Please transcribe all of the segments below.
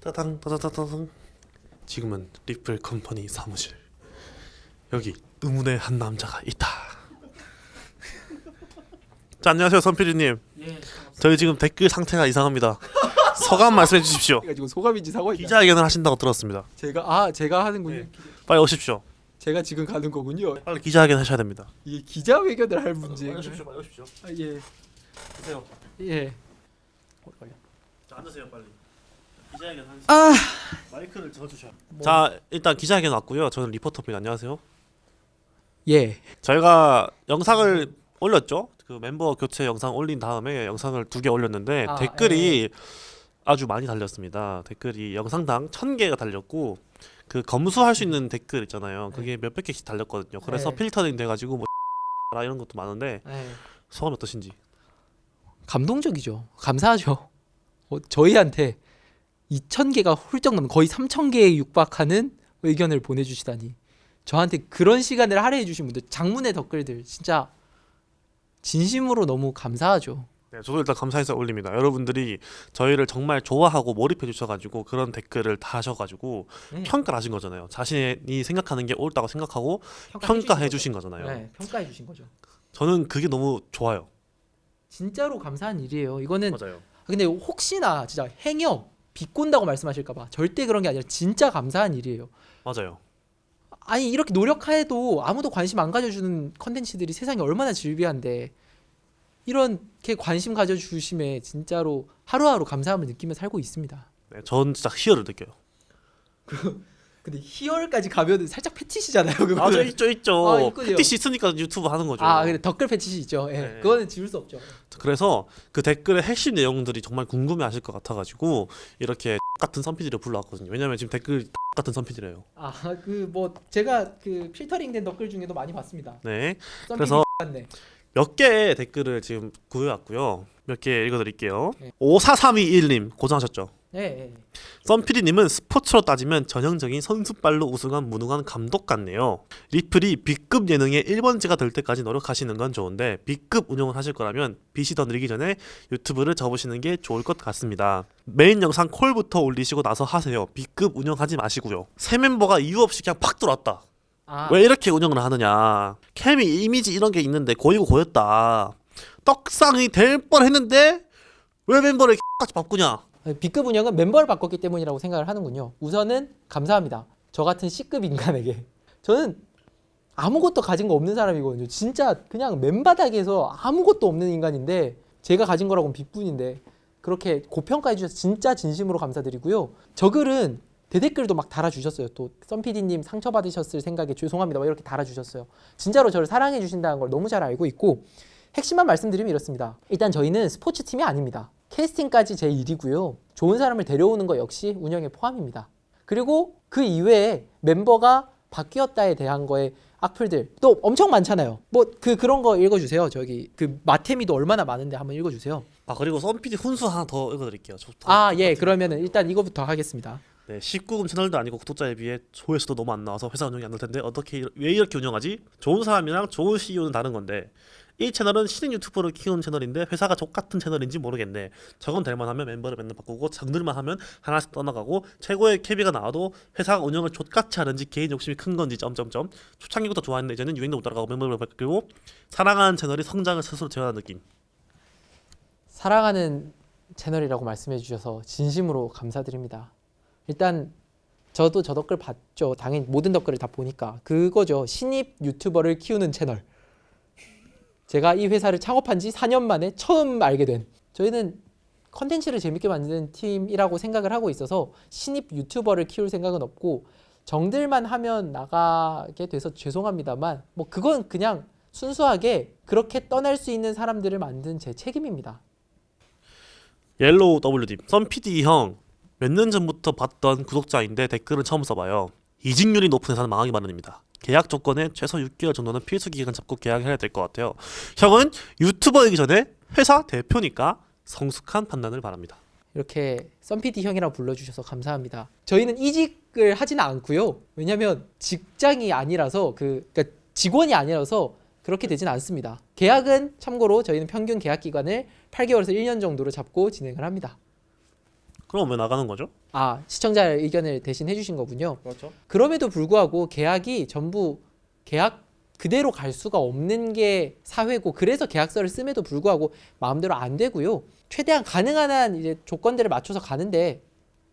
따당 따다다당 지금은 리플 컴퍼니 사무실 여기 의문의 한 남자가 있다 자 안녕하세요 선필이님 예. 저희 지금 댓글 상태가 이상합니다 서감 말씀해 주십시오 제가 지금 소감인지 사과인지 기자회견을 하신다고 들었습니다 제가 아 제가 하는군요. 네. 빨리 오십시오 제가 지금 가는 거군요. 빨리 기자회견 하셔야 됩니다 이게 기자회견을 할 문제. 빨리 오십시오 아, 예. 오세요 예. 자 앉으세요 빨리 기자회견 하시 아. 마이크를 적어주셔야 뭐. 자 일단 기자회견 왔고요 저는 리포터입니다 안녕하세요 예. 저희가 영상을 올렸죠. 그 멤버 교체 영상 올린 다음에 영상을 두 개 올렸는데 아, 댓글이 아주 많이 달렸습니다. 댓글이 영상당 천 개가 달렸고 그 검수할 수 있는 댓글 있잖아요. 그게 몇백 개씩 달렸거든요. 그래서 네. 필터링 돼가지고 뭐 라 이런 것도 많은데 예. 소감 어떠신지? 감동적이죠. 감사하죠. 어, 저희한테 2천 개가 훌쩍 넘는 거의 3천 개에 육박하는 의견을 보내주시다니 저한테 그런 시간을 할애해 주신 분들 장문의 댓글들 진짜 진심으로 너무 감사하죠. 네, 저도 일단 감사해서 올립니다. 여러분들이 저희를 정말 좋아하고 몰입해 주셔가지고 그런 댓글을 다 하셔가지고 네. 평가를 하신 거잖아요. 자신이 생각하는 게 옳다고 생각하고 평가해 주신 거잖아요. 네, 평가해 주신 거죠. 저는 그게 너무 좋아요. 진짜로 감사한 일이에요. 이거는 맞아요. 근데 혹시나 진짜 행여 비꼰다고 말씀하실까봐 절대 그런 게 아니라 진짜 감사한 일이에요. 맞아요. 아니 이렇게 노력해도 아무도 관심 안 가져주는 컨텐츠들이 세상에 얼마나 질비한데 이렇게 관심 가져주심에 진짜로 하루하루 감사함을 느끼며 살고 있습니다. 네, 전 진짜 희열을 느껴요. 근데 희열까지 가면 살짝 패티시잖아요. 그거는. 아, 저 있죠, 있죠. 아, 있군요. 패티시 있으니까 유튜브 하는 거죠. 아, 근데 댓글 패티시 있죠. 예. 네. 그거는 지울 수 없죠. 그래서 그 댓글의 핵심 내용들이 정말 궁금해하실 것 같아가지고 이렇게 같은 선피디를 불러왔거든요. 왜냐면 지금 댓글 같은 선피디래요. 아, 그 뭐 제가 그 필터링된 댓글 중에도 많이 봤습니다. 네, 그래서 같네. 몇 개의 댓글을 지금 구해왔고요. 몇 개 읽어드릴게요. 네. 54321님 고정하셨죠? 예, 예. 썬피디님은 스포츠로 따지면 전형적인 선수발로 우승한 무능한 감독 같네요. 리플이 B급 예능의 1번째가 될 때까지 노력하시는 건 좋은데 B급 운영을 하실 거라면 빚이 더 늘기 전에 유튜브를 접으시는 게 좋을 것 같습니다. 메인 영상 퀄부터 올리시고 나서 하세요. B급 운영하지 마시고요. 새 멤버가 이유 없이 그냥 팍 들어왔다. 아, 왜 이렇게 운영을 하느냐. 케미 이미지 이런 게 있는데 고이고 고였다. 떡상이 될 뻔했는데 왜 멤버를 같이 바꾸냐. B급 운영은 멤버를 바꿨기 때문이라고 생각을 하는군요. 우선은 감사합니다. 저 같은 C급 인간에게 저는 아무것도 가진 거 없는 사람이거든요. 진짜 그냥 맨바닥에서 아무것도 없는 인간인데 제가 가진 거라고는 B뿐인데 그렇게 고평가해 주셔서 진짜 진심으로 감사드리고요. 저 글은 대댓글도 막 달아주셨어요. 또 썬PD님 상처받으셨을 생각에 죄송합니다. 막 이렇게 달아주셨어요. 진짜로 저를 사랑해 주신다는 걸 너무 잘 알고 있고 핵심만 말씀드리면 이렇습니다. 일단 저희는 스포츠 팀이 아닙니다. 캐스팅까지 제 일이고요. 좋은 사람을 데려오는 거 역시 운영에 포함입니다. 그리고 그 이외에 멤버가 바뀌었다에 대한 거에 악플들 또 엄청 많잖아요. 뭐 그 그런 거 읽어주세요. 저기 그 마테미도 얼마나 많은데 한번 읽어주세요. 아 그리고 썬피디 훈수 하나 더 읽어드릴게요. 아 예 그러면은 일단 이거부터 하겠습니다. 네, 19금 채널도 아니고 구독자에 비해 조회수도 너무 안 나와서 회사 운영이 안 될 텐데 어떻게 왜 이렇게 운영하지? 좋은 사람이랑 좋은 CEO는 다른 건데 이 채널은 신인 유튜버를 키우는 채널인데 회사가 족 같은 채널인지 모르겠네. 저건 될 만 하면 멤버를 맨날 바꾸고 장들만 하면 하나씩 떠나가고 최고의 캐비가 나와도 회사가 운영을 족같이 하는지 개인 욕심이 큰 건지 점점점 초창기부터 좋아했는데 이제는 유행도 못 따라가고 멤버를 바꾸고 사랑하는 채널이 성장을 스스로 제어하는 느낌. 사랑하는 채널이라고 말씀해 주셔서 진심으로 감사드립니다. 일단 저도 저 댓글 봤죠. 당연히 모든 댓글을 다 보니까 그거죠. 신입 유튜버를 키우는 채널. 제가 이 회사를 창업한 지 4년 만에 처음 알게 된 저희는 컨텐츠를 재밌게 만드는 팀이라고 생각을 하고 있어서 신입 유튜버를 키울 생각은 없고 정들만 하면 나가게 돼서 죄송합니다만 뭐 그건 그냥 순수하게 그렇게 떠날 수 있는 사람들을 만든 제 책임입니다. 옐로우 WD 썬PD 형 몇 년 전부터 봤던 구독자인데 댓글은 처음 써봐요. 이직률이 높은 회사는 망하기 마련입니다. 계약 조건에 최소 6개월 정도는 필수 기간 잡고 계약해야 될 것 같아요. 형은 유튜버이기 전에 회사 대표니까 성숙한 판단을 바랍니다. 이렇게 썬PD 형이라고 불러주셔서 감사합니다. 저희는 이직을 하지는 않고요. 왜냐하면 직장이 아니라서 그 그러니까 직원이 아니라서 그렇게 되진 않습니다. 계약은 참고로 저희는 평균 계약 기간을 8개월에서 1년 정도로 잡고 진행을 합니다. 그럼 왜 나가는 거죠? 아 시청자 의견을 대신 해주신 거군요. 그렇죠. 그럼에도 불구하고 계약이 전부 계약 그대로 갈 수가 없는 게 사회고 그래서 계약서를 씀에도 불구하고 마음대로 안 되고요. 최대한 가능한 한 이제 조건들을 맞춰서 가는데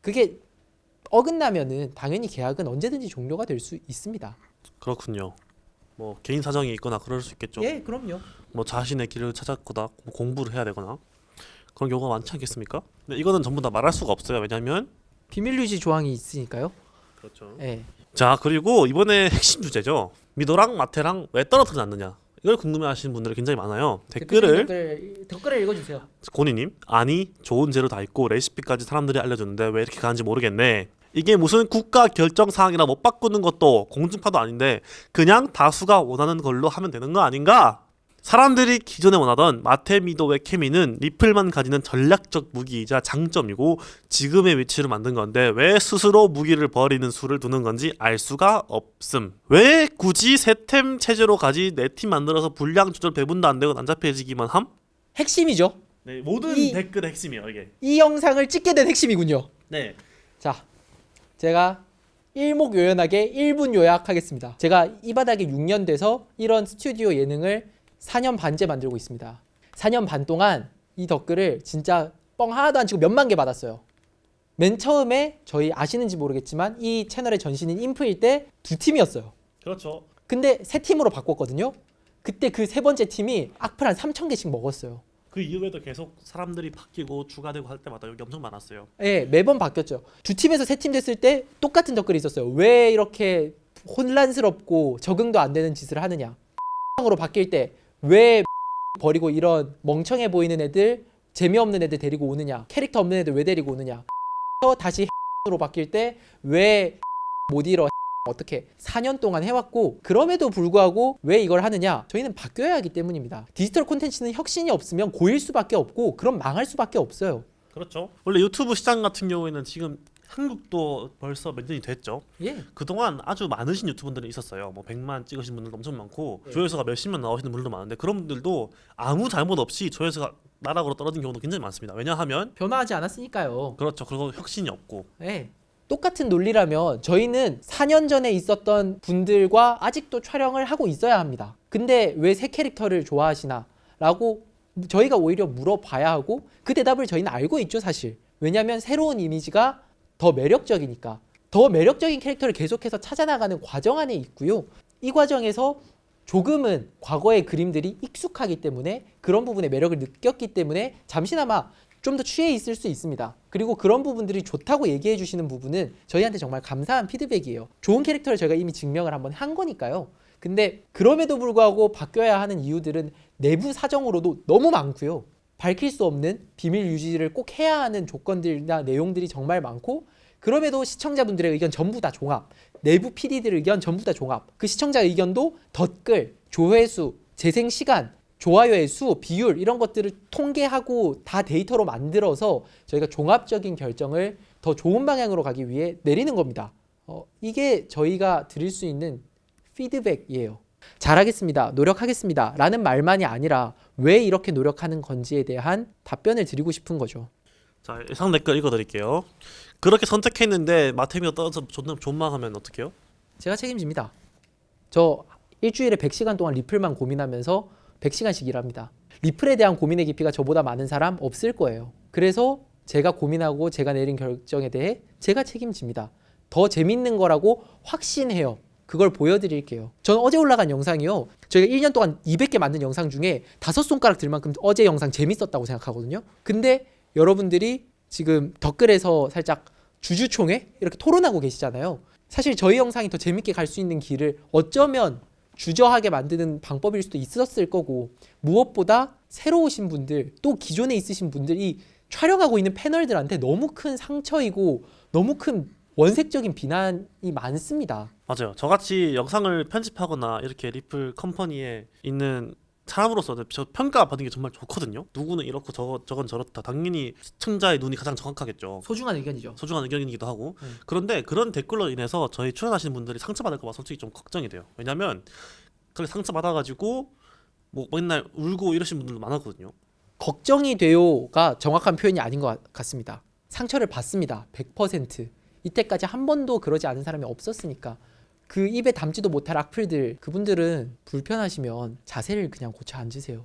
그게 어긋나면은 당연히 계약은 언제든지 종료가 될 수 있습니다. 그렇군요. 뭐 개인 사정이 있거나 그럴 수 있겠죠. 예, 그럼요. 뭐 자신의 길을 찾았거나 뭐 공부를 해야 되거나 그런 경우가 많지 않겠습니까? 근데 이거는 전부 다 말할 수가 없어요. 왜냐하면 비밀 유지 조항이 있으니까요. 그렇죠. 예. 자 그리고 이번에 핵심 주제죠. 미도랑 마테랑 왜 떨어뜨리지 않느냐. 이걸 궁금해하시는 분들이 굉장히 많아요. 댓글을 댓글, 댓글을 읽어주세요. 고니님 아니 좋은 재료 다 있고 레시피까지 사람들이 알려주는데 왜 이렇게 가는지 모르겠네. 이게 무슨 국가 결정 사항이라 못 바꾸는 것도 공중파도 아닌데 그냥 다수가 원하는 걸로 하면 되는 거 아닌가? 사람들이 기존에 원하던 마테미도의 케미는 리플만 가지는 전략적 무기이자 장점이고 지금의 위치를 만든 건데 왜 스스로 무기를 버리는 수를 두는 건지 알 수가 없음. 왜 굳이 세템 체제로 가지 네 팀 만들어서 분량 조절 배분도 안 되고 난잡해지기만 함? 핵심이죠. 네 모든 이- 댓글의 핵심이에요 이게. 이 영상을 찍게 된 핵심이군요. 네. 자, 제가 일목요연하게 1분 요약하겠습니다. 제가 이 바닥에 6년 돼서 이런 스튜디오 예능을 4년 반째 만들고 있습니다. 4년 반 동안 이 댓글을 진짜 뻥 하나도 안 치고 몇만 개 받았어요. 맨 처음에 저희 아시는지 모르겠지만 이 채널의 전신인 인프일 때 두 팀이었어요. 그렇죠. 근데 세 팀으로 바꿨거든요. 그때 그 세 번째 팀이 악플 한 3천 개씩 먹었어요. 그 이후에도 계속 사람들이 바뀌고 추가되고 할 때마다 여기 엄청 많았어요. 예, 매번 바뀌었죠. 두 팀에서 세 팀 됐을 때 똑같은 댓글이 있었어요. 왜 이렇게 혼란스럽고 적응도 안 되는 짓을 하느냐. 으로 바뀔 때 왜 버리고 이런 멍청해 보이는 애들, 재미없는 애들 데리고 오느냐. 캐릭터 없는 애들 왜 데리고 오느냐. 또 다시 으로 바뀔 때 왜 못 잃어. 어떻게 4년 동안 해왔고 그럼에도 불구하고 왜 이걸 하느냐 저희는 바뀌어야 하기 때문입니다 디지털 콘텐츠는 혁신이 없으면 고일 수밖에 없고 그럼 망할 수밖에 없어요 그렇죠. 원래 유튜브 시장 같은 경우에는 지금 한국도 벌써 몇 년이 됐죠. 예 그동안 아주 많으신 유튜버들이 있었어요. 뭐 100만 찍으신 분들도 엄청 많고 네. 조회수가 몇십만 나오시는 분들도 많은데 그런 분들도 아무 잘못 없이 조회수가 나락으로 떨어진 경우도 굉장히 많습니다. 왜냐하면 변화하지 않았으니까요. 그렇죠. 그리고 혁신이 없고 네. 똑같은 논리라면 저희는 4년 전에 있었던 분들과 아직도 촬영을 하고 있어야 합니다. 근데 왜 새 캐릭터를 좋아하시나? 라고 저희가 오히려 물어봐야 하고 그 대답을 저희는 알고 있죠, 사실. 왜냐하면 새로운 이미지가 더 매력적이니까. 더 매력적인 캐릭터를 계속해서 찾아나가는 과정 안에 있고요. 이 과정에서 조금은 과거의 그림들이 익숙하기 때문에 그런 부분의 매력을 느꼈기 때문에 잠시나마 좀 더 취해 있을 수 있습니다. 그리고 그런 부분들이 좋다고 얘기해 주시는 부분은 저희한테 정말 감사한 피드백이에요. 좋은 캐릭터를 저희가 이미 증명을 한번 한 거니까요. 근데 그럼에도 불구하고 바뀌어야 하는 이유들은 내부 사정으로도 너무 많고요. 밝힐 수 없는 비밀 유지를 꼭 해야 하는 조건들이나 내용들이 정말 많고 그럼에도 시청자분들의 의견 전부 다 종합, 내부 PD들 의견 전부 다 종합, 그 시청자 의견도 댓글, 조회수, 재생 시간, 좋아요의 수, 비율 이런 것들을 통계하고 다 데이터로 만들어서 저희가 종합적인 결정을 더 좋은 방향으로 가기 위해 내리는 겁니다. 어, 이게 저희가 드릴 수 있는 피드백이에요. 잘하겠습니다. 노력하겠습니다. 라는 말만이 아니라 왜 이렇게 노력하는 건지에 대한 답변을 드리고 싶은 거죠. 자 예상 댓글 읽어드릴게요. 그렇게 선택했는데 떨어져 존나 존망하면 어떡해요? 제가 책임집니다. 저 일주일에 100시간 동안 리플만 고민하면서 100시간씩 일합니다. 리플에 대한 고민의 깊이가 저보다 많은 사람 없을 거예요. 그래서 제가 고민하고 제가 내린 결정에 대해 제가 책임집니다. 더 재밌는 거라고 확신해요. 그걸 보여드릴게요. 저는 어제 올라간 영상이요. 저희가 1년 동안 200개 만든 영상 중에 다섯 손가락 들 만큼 어제 영상 재밌었다고 생각하거든요. 근데 여러분들이 지금 댓글에서 살짝 주주총회 이렇게 토론하고 계시잖아요. 사실 저희 영상이 더 재밌게 갈 수 있는 길을 어쩌면 주저하게 만드는 방법일 수도 있었을 거고 무엇보다 새로 오신 분들 또 기존에 있으신 분들이 촬영하고 있는 패널들한테 너무 큰 상처이고 너무 큰 원색적인 비난이 많습니다. 맞아요. 저같이 영상을 편집하거나 이렇게 리플 컴퍼니에 있는 사람으로서는 저 평가 받는 게 정말 좋거든요. 누구는 이렇고 저 저건 저렇다. 당연히 시청자의 눈이 가장 정확하겠죠. 소중한 의견이죠. 소중한 의견이기도 하고 음. 그런데 그런 댓글로 인해서 저희 출연하시는 분들이 상처받을 까 봐 솔직히 좀 걱정이 돼요. 왜냐면 그렇게 상처받아가지고 뭐 맨날 울고 이러신 분들도 많았거든요. 걱정이 돼요가 정확한 표현이 아닌 것 같습니다. 상처를 받습니다. 100%. 이때까지 한 번도 그러지 않은 사람이 없었으니까 그 입에 담지도 못할 악플들 그분들은 불편하시면 자세를 그냥 고쳐 앉으세요.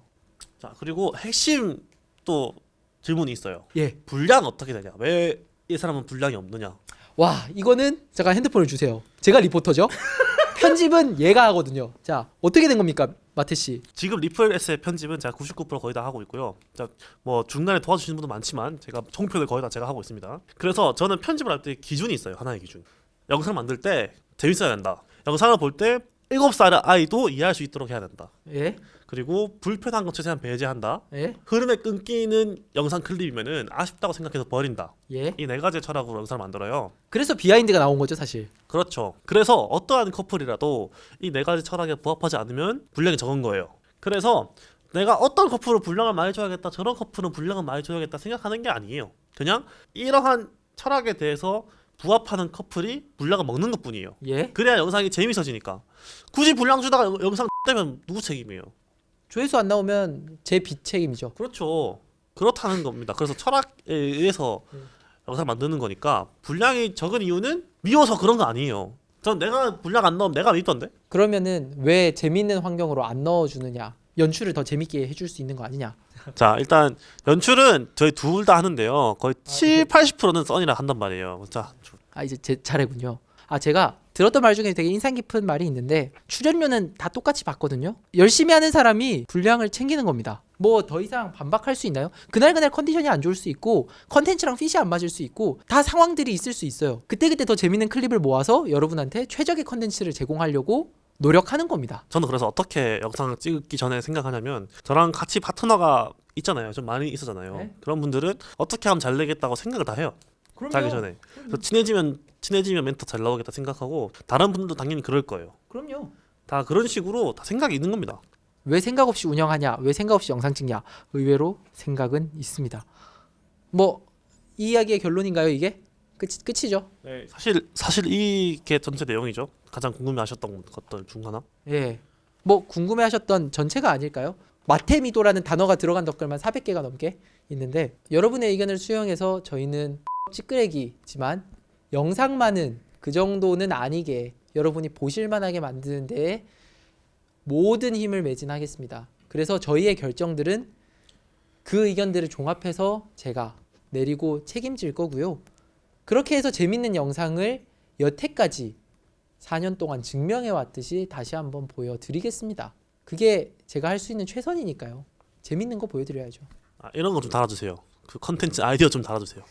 자 그리고 핵심 또 질문이 있어요. 예. 분량 어떻게 되냐? 왜 이 사람은 분량이 없느냐? 와 이거는 잠깐 핸드폰을 주세요. 제가 리포터죠. 편집은 얘가 하거든요. 자 어떻게 된 겁니까 마태 씨? 지금 리플 에세이 편집은 제가 99% 거의 다 하고 있고요. 자, 뭐 중간에 도와주시는 분도 많지만 제가 총표를 거의 다 제가 하고 있습니다. 그래서 저는 편집을 할 때 기준이 있어요. 하나의 기준. 영상 만들 때 재밌어야 된다. 영상을 볼 때 7살 아이도 이해할 수 있도록 해야 된다. 예? 그리고 불편한 건 최대한 배제한다. 예? 흐름에 끊기는 영상 클립이면은 아쉽다고 생각해서 버린다. 예? 이 네 가지의 철학으로 영상을 만들어요. 그래서 비하인드가 나온 거죠 사실. 그렇죠. 그래서 어떠한 커플이라도 이 네 가지 철학에 부합하지 않으면 분량이 적은 거예요. 그래서 내가 어떤 커플은 분량을 많이 줘야겠다, 저런 커플은 분량을 많이 줘야겠다 생각하는 게 아니에요. 그냥 이러한 철학에 대해서 부합하는 커플이 분량을 먹는 것뿐이에요. 예? 그래야 영상이 재밌어지니까. 굳이 분량 주다가 영- 영상 되면 누구 책임이에요? 조회수 안 나오면 제 비책임이죠. 그렇죠. 그렇다는 겁니다. 그래서 철학에 의해서 음. 영상 만드는 거니까 분량이 적은 이유는 미워서 그런 거 아니에요. 전 내가 분량 안 넣으면 내가 밉던데. 그러면은 왜 재밌는 환경으로 안 넣어주느냐? 연출을 더 재밌게 해줄 수 있는 거 아니냐? 자 일단 연출은 저희 둘 다 하는데요. 거의 7, 80%는 써니랑 한단 말이에요. 자 아 이제 제 차례군요. 아 제가 들었던 말 중에 되게 인상 깊은 말이 있는데 출연료는 다 똑같이 받거든요. 열심히 하는 사람이 분량을 챙기는 겁니다. 뭐 더 이상 반박할 수 있나요? 그날 그날 컨디션이 안 좋을 수 있고 컨텐츠랑 핏이 안 맞을 수 있고 다 상황들이 있을 수 있어요. 그때 그때 더 재밌는 클립을 모아서 여러분한테 최적의 컨텐츠를 제공하려고 노력하는 겁니다. 저는 그래서 어떻게 영상 찍기 전에 생각하냐면 저랑 같이 파트너가 있잖아요. 좀 많이 있었잖아요. 네. 그런 분들은 어떻게 하면 잘 되겠다고 생각을 다 해요. 자기 전에. 그래서 친해지면 친해지면 멘트 잘 나오겠다 생각하고 다른 분들도 당연히 그럴 거예요. 그럼요. 다 그런 식으로 다 생각이 있는 겁니다. 왜 생각 없이 운영하냐? 왜 생각 없이 영상 찍냐? 의외로 생각은 있습니다. 뭐 이 이야기의 결론인가요, 이게? 끝 끝이죠. 네, 사실 사실 이게 전체 내용이죠. 가장 궁금해하셨던 것들 중 하나. 예. 뭐 궁금해하셨던 전체가 아닐까요? 마테미도라는 단어가 들어간 덧글만 400개가 넘게 있는데 여러분의 의견을 수용해서 저희는 찌끄레기지만 영상만은 그 정도는 아니게 여러분이 보실만하게 만드는 데에 모든 힘을 매진하겠습니다. 그래서 저희의 결정들은 그 의견들을 종합해서 제가 내리고 책임질 거고요. 그렇게 해서 재밌는 영상을 여태까지 4년 동안 증명해 왔듯이 다시 한번 보여드리겠습니다. 그게 제가 할 수 있는 최선이니까요. 재밌는 거 보여드려야죠. 아, 이런 거 좀 달아주세요. 그 컨텐츠 아이디어 좀 달아주세요.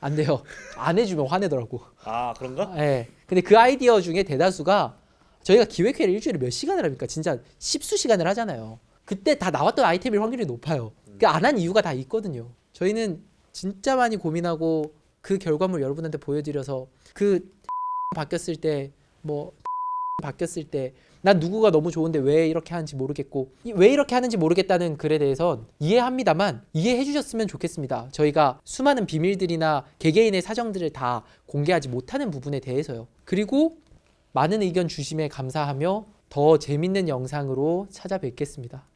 안 돼요. 안 해주면 화내더라고. 아 그런가? 예. 근데 그 아이디어 중에 대다수가 저희가 기획회를 일주일에 몇 시간을 합니까? 진짜 십수 시간을 하잖아요. 그때 다 나왔던 아이템일 확률이 높아요. 그안한 이유가 다 있거든요. 저희는 진짜 많이 고민하고 그 결과물 여러분한테 보여드려서 그 바뀌었을 때 뭐 바뀌었을 때 난 누구가 너무 좋은데 왜 이렇게 하는지 모르겠고 이- 왜 이렇게 하는지 모르겠다는 글에 대해선 이해합니다만 이해해 주셨으면 좋겠습니다. 저희가 수많은 비밀들이나 개개인의 사정들을 다 공개하지 못하는 부분에 대해서요. 그리고 많은 의견 주심에 감사하며 더 재밌는 영상으로 찾아뵙겠습니다.